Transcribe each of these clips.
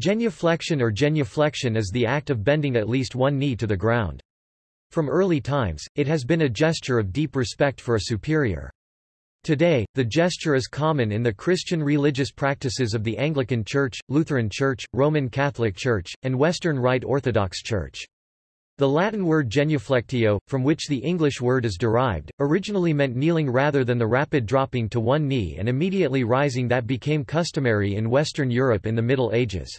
Genuflection or genuflexion is the act of bending at least one knee to the ground. From early times, it has been a gesture of deep respect for a superior. Today, the gesture is common in the Christian religious practices of the Anglican Church, Lutheran Church, Roman Catholic Church, and Western Rite Orthodox Church. The Latin word genuflectio, from which the English word is derived, originally meant kneeling rather than the rapid dropping to one knee and immediately rising that became customary in Western Europe in the Middle Ages.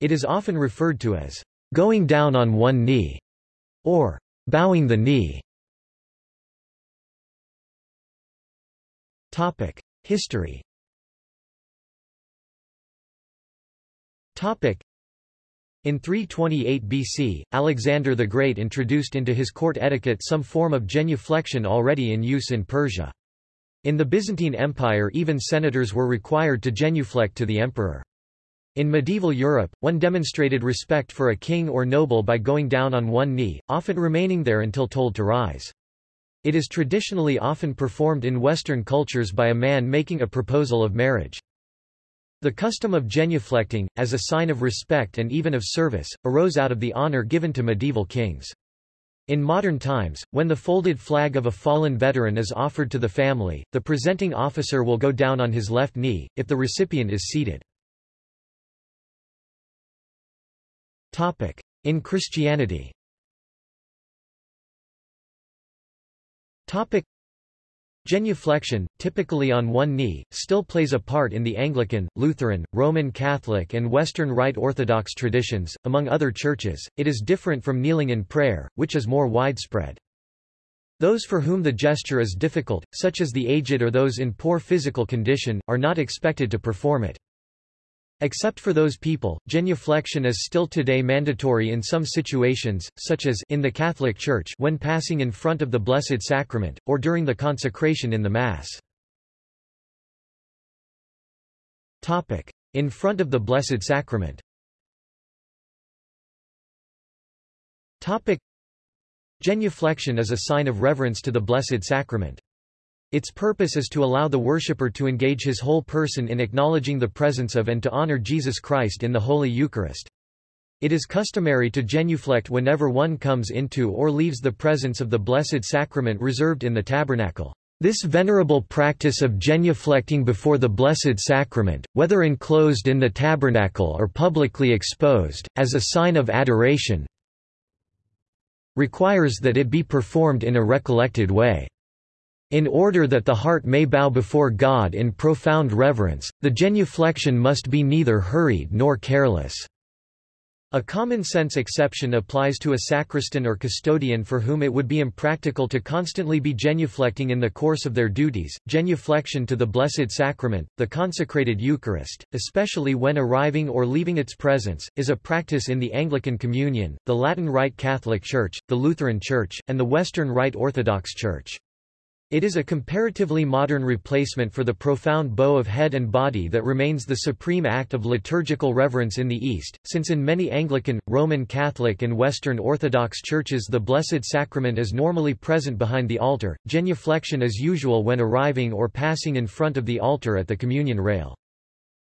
It is often referred to as going down on one knee or bowing the knee. Topic: History. Topic: In 328 BC, Alexander the Great introduced into his court etiquette some form of genuflection already in use in Persia. In the Byzantine Empire even senators were required to genuflect to the emperor. In medieval Europe, one demonstrated respect for a king or noble by going down on one knee, often remaining there until told to rise. It is traditionally often performed in Western cultures by a man making a proposal of marriage. The custom of genuflecting, as a sign of respect and even of service, arose out of the honor given to medieval kings. In modern times, when the folded flag of a fallen veteran is offered to the family, the presenting officer will go down on his left knee, if the recipient is seated. In Christianity Topic Genuflection, typically on one knee, still plays a part in the Anglican, Lutheran, Roman Catholic and Western Rite Orthodox traditions, among other churches. It is different from kneeling in prayer, which is more widespread. Those for whom the gesture is difficult, such as the aged or those in poor physical condition, are not expected to perform it. Except for those people, genuflection is still today mandatory in some situations, such as in the Catholic Church when passing in front of the Blessed Sacrament, or during the consecration in the Mass. In front of the Blessed Sacrament Genuflection is a sign of reverence to the Blessed Sacrament. Its purpose is to allow the worshipper to engage his whole person in acknowledging the presence of and to honor Jesus Christ in the Holy Eucharist. It is customary to genuflect whenever one comes into or leaves the presence of the Blessed Sacrament reserved in the tabernacle. This venerable practice of genuflecting before the Blessed Sacrament, whether enclosed in the tabernacle or publicly exposed, as a sign of adoration, requires that it be performed in a recollected way. In order that the heart may bow before God in profound reverence, the genuflection must be neither hurried nor careless. A common-sense exception applies to a sacristan or custodian for whom it would be impractical to constantly be genuflecting in the course of their duties. Genuflection to the Blessed Sacrament, the consecrated Eucharist, especially when arriving or leaving its presence, is a practice in the Anglican Communion, the Latin Rite Catholic Church, the Lutheran Church, and the Western Rite Orthodox Church. It is a comparatively modern replacement for the profound bow of head and body that remains the supreme act of liturgical reverence in the East, since in many Anglican, Roman Catholic and Western Orthodox churches the Blessed Sacrament is normally present behind the altar. Genuflection is usual when arriving or passing in front of the altar at the communion rail.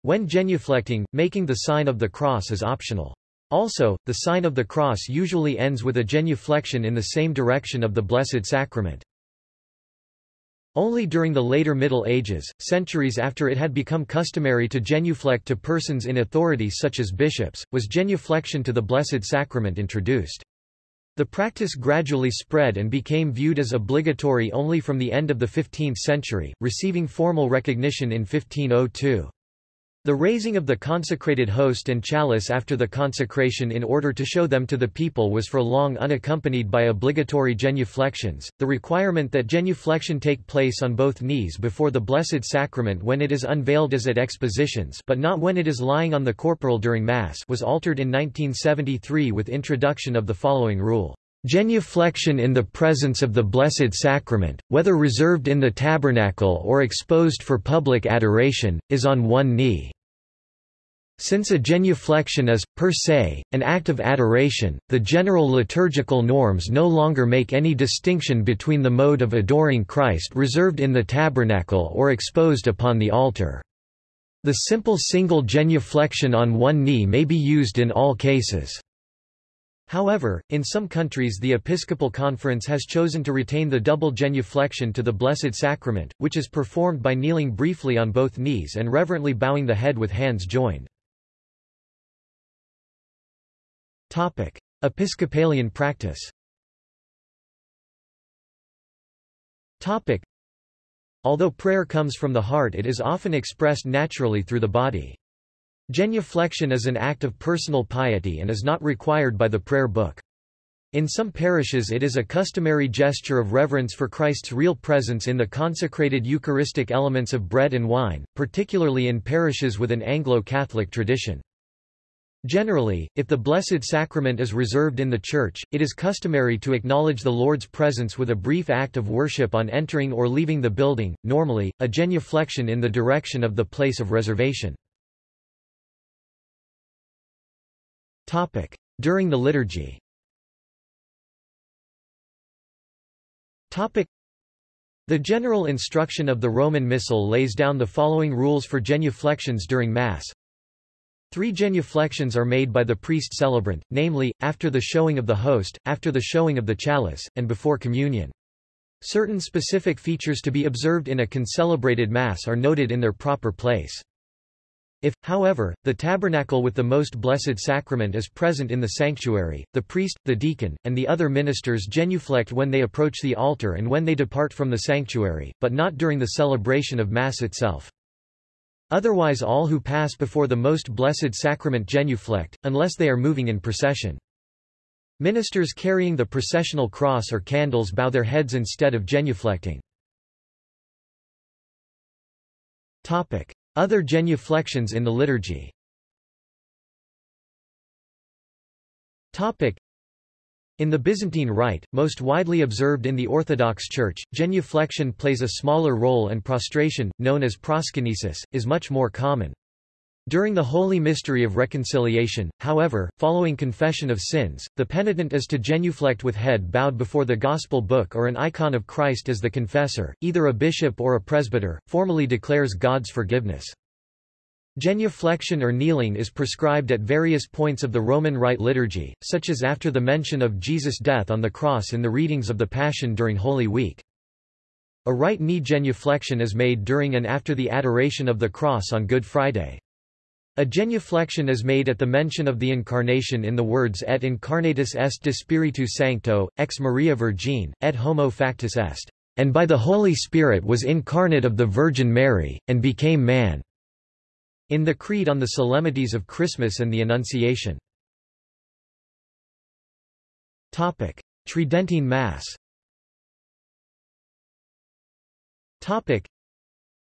When genuflecting, making the sign of the cross is optional. Also, the sign of the cross usually ends with a genuflection in the same direction of the Blessed Sacrament. Only during the later Middle Ages, centuries after it had become customary to genuflect to persons in authority such as bishops, was genuflection to the Blessed Sacrament introduced. The practice gradually spread and became viewed as obligatory only from the end of the 15th century, receiving formal recognition in 1502. The raising of the consecrated host and chalice after the consecration in order to show them to the people was for long unaccompanied by obligatory genuflections. The requirement that genuflection take place on both knees before the Blessed Sacrament when it is unveiled as at expositions but not when it is lying on the corporal during Mass was altered in 1973 with introduction of the following rule. Genuflection in the presence of the Blessed Sacrament, whether reserved in the tabernacle or exposed for public adoration, is on one knee. Since a genuflection is, per se, an act of adoration, the general liturgical norms no longer make any distinction between the mode of adoring Christ reserved in the tabernacle or exposed upon the altar. The simple single genuflection on one knee may be used in all cases. However, in some countries the Episcopal Conference has chosen to retain the double genuflection to the Blessed Sacrament, which is performed by kneeling briefly on both knees and reverently bowing the head with hands joined. Episcopalian practice Topic. Although prayer comes from the heart it is often expressed naturally through the body. Genuflection is an act of personal piety and is not required by the prayer book. In some parishes it is a customary gesture of reverence for Christ's real presence in the consecrated Eucharistic elements of bread and wine, particularly in parishes with an Anglo-Catholic tradition. Generally, if the Blessed Sacrament is reserved in the Church, it is customary to acknowledge the Lord's presence with a brief act of worship on entering or leaving the building, normally, a genuflection in the direction of the place of reservation. During the liturgy. The general instruction of the Roman Missal lays down the following rules for genuflections during Mass. Three genuflections are made by the priest celebrant, namely, after the showing of the host, after the showing of the chalice, and before communion. Certain specific features to be observed in a concelebrated Mass are noted in their proper place. If, however, the tabernacle with the Most Blessed Sacrament is present in the sanctuary, the priest, the deacon, and the other ministers genuflect when they approach the altar and when they depart from the sanctuary, but not during the celebration of Mass itself. Otherwise all who pass before the Most Blessed Sacrament genuflect, unless they are moving in procession. Ministers carrying the processional cross or candles bow their heads instead of genuflecting. Other genuflections in the liturgy in the Byzantine Rite, most widely observed in the Orthodox Church, genuflection plays a smaller role and prostration, known as proskynesis, is much more common. During the Holy Mystery of Reconciliation, however, following confession of sins, the penitent is to genuflect with head bowed before the Gospel book or an icon of Christ as the confessor, either a bishop or a presbyter, formally declares God's forgiveness. Genuflection or kneeling is prescribed at various points of the Roman Rite liturgy, such as after the mention of Jesus' death on the cross in the readings of the Passion during Holy Week. A right knee genuflection is made during and after the adoration of the cross on Good Friday. A genuflection is made at the mention of the Incarnation in the words Et incarnatus est de Spiritu Sancto, ex Maria Virgine, et homo factus est, and by the Holy Spirit was incarnate of the Virgin Mary, and became man. In the Creed on the Solemnities of Christmas and the Annunciation. Topic. Tridentine Mass Topic.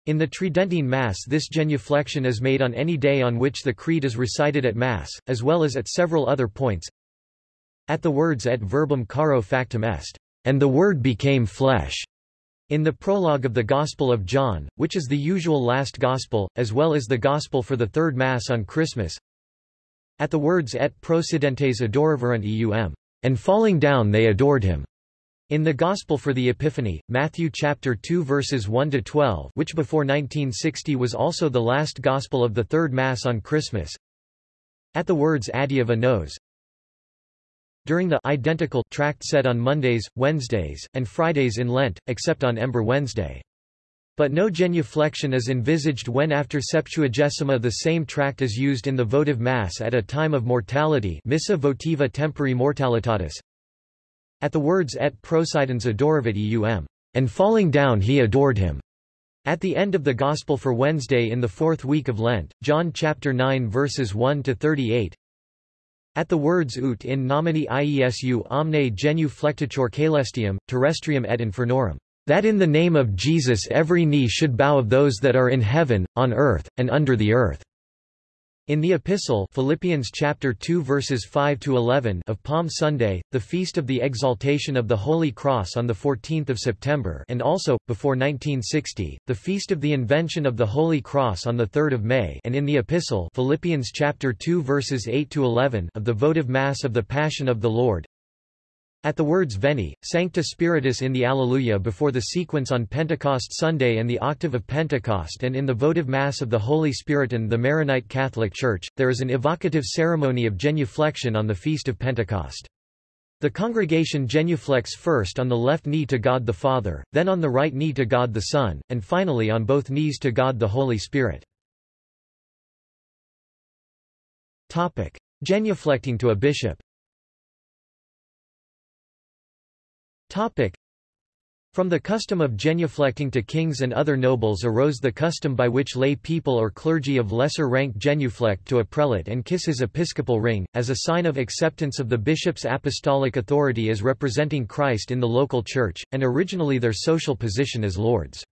In the Tridentine Mass this genuflection is made on any day on which the Creed is recited at Mass, as well as at several other points. At the words et verbum caro factum est, and the Word became flesh, in the prologue of the Gospel of John, which is the usual last Gospel, as well as the Gospel for the Third Mass on Christmas. At the words et procidentes adoraverunt eum, and falling down they adored him. In the Gospel for the Epiphany, Matthew chapter 2 verses 1 to 12, which before 1960 was also the last gospel of the third mass on Christmas. At the words Adiuva nos. During the identical tract said on Mondays, Wednesdays, and Fridays in Lent, except on Ember Wednesday. But no genuflection is envisaged when after Septuagesima the same tract is used in the votive Mass at a time of mortality Missa votiva tempore mortalitatis, at the words et procidens adoravit eum, and falling down he adored him. At the end of the Gospel for Wednesday in the fourth week of Lent, John chapter 9 verses 1 to 38. At the words ut in nomine Iesu omne genuflectitur caelestium, terrestrium et infernorum, that in the name of Jesus every knee should bow of those that are in heaven, on earth, and under the earth. In the epistle Philippians chapter 2 verses 5 to 11 of Palm Sunday, the feast of the exaltation of the Holy Cross on the 14th of September, and also before 1960, the feast of the invention of the Holy Cross on the 3rd of May, and in the epistle Philippians chapter 2 verses 8 to 11 of the votive mass of the Passion of the Lord. At the words Veni, Sancte Spiritus in the Alleluia before the sequence on Pentecost Sunday and the octave of Pentecost and in the votive Mass of the Holy Spirit and the Maronite Catholic Church, there is an evocative ceremony of genuflection on the Feast of Pentecost. The congregation genuflects first on the left knee to God the Father, then on the right knee to God the Son, and finally on both knees to God the Holy Spirit. Topic. Genuflecting to a bishop From the custom of genuflecting to kings and other nobles arose the custom by which lay people or clergy of lesser rank genuflect to a prelate and kiss his episcopal ring, as a sign of acceptance of the bishop's apostolic authority as representing Christ in the local church, and originally their social position as lords.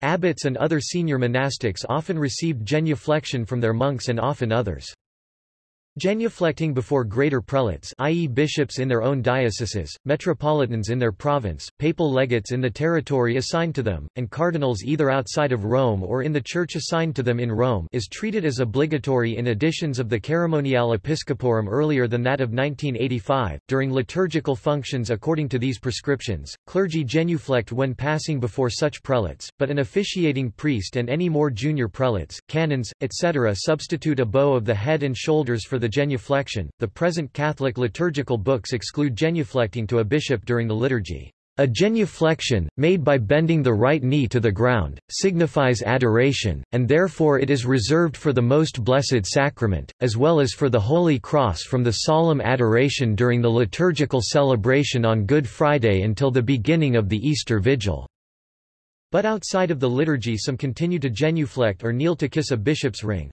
Abbots and other senior monastics often received genuflection from their monks and often others. Genuflecting before greater prelates i.e. bishops in their own dioceses, metropolitans in their province, papal legates in the territory assigned to them, and cardinals either outside of Rome or in the church assigned to them in Rome is treated as obligatory in editions of the Ceremoniale Episcoporum earlier than that of 1985. During liturgical functions according to these prescriptions, clergy genuflect when passing before such prelates, but an officiating priest and any more junior prelates, canons, etc. substitute a bow of the head and shoulders for the genuflection. The present Catholic liturgical books exclude genuflecting to a bishop during the liturgy. A genuflection, made by bending the right knee to the ground, signifies adoration, and therefore it is reserved for the Most Blessed Sacrament, as well as for the Holy Cross from the solemn adoration during the liturgical celebration on Good Friday until the beginning of the Easter Vigil. But outside of the liturgy some continue to genuflect or kneel to kiss a bishop's ring.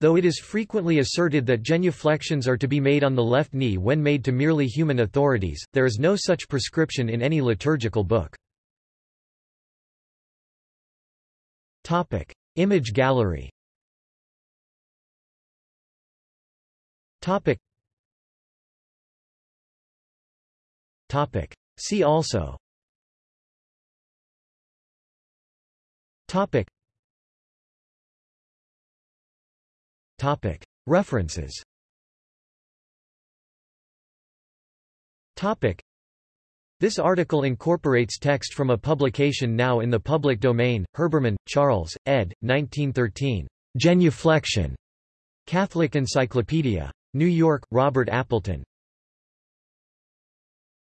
Though it is frequently asserted that genuflections are to be made on the left knee when made to merely human authorities, there is no such prescription in any liturgical book. Topic: Image gallery. Topic. Topic. See also. Topic. References This article incorporates text from a publication now in the public domain, Herbermann, Charles, ed. 1913. Genuflection. Catholic Encyclopedia. New York, Robert Appleton.